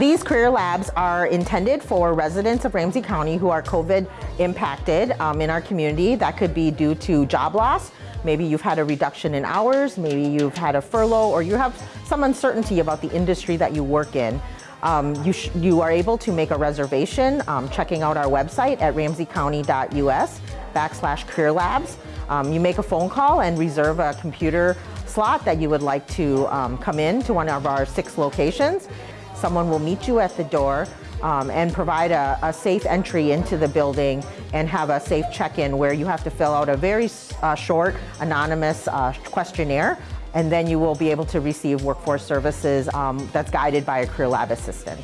These career labs are intended for residents of Ramsey County who are COVID impacted um, in our community. That could be due to job loss. Maybe you've had a reduction in hours, maybe you've had a furlough, or you have some uncertainty about the industry that you work in. Um, you, you, are able to make a reservation um, checking out our website at ramseycounty.us backslash career labs. Um, you make a phone call and reserve a computer slot that you would like to um, come in to one of our six locations. Someone will meet you at the door um, and provide a, a, safe entry into the building and have a safe check-in where you have to fill out a very uh, short, anonymous uh, questionnaire and then you will be able to receive workforce services um, that's guided by a career lab assistant.